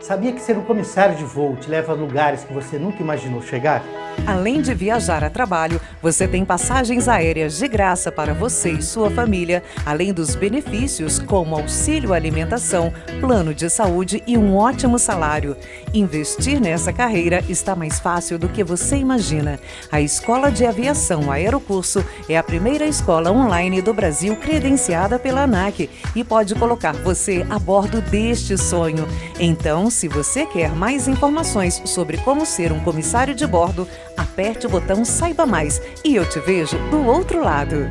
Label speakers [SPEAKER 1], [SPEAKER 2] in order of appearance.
[SPEAKER 1] Sabia que ser um comissário de voo te leva a lugares que você nunca imaginou chegar?
[SPEAKER 2] Além de viajar a trabalho, você tem passagens aéreas de graça para você e sua família, além dos benefícios como auxílio alimentação, plano de saúde e um ótimo salário. Investir nessa carreira está mais fácil do que você imagina. A Escola de Aviação Aerocurso é a primeira escola online do Brasil credenciada pela ANAC e pode colocar você a bordo deste sonho. Então, se você quer mais informações sobre como ser um comissário de bordo, aperte o botão Saiba Mais e eu te vejo do outro lado.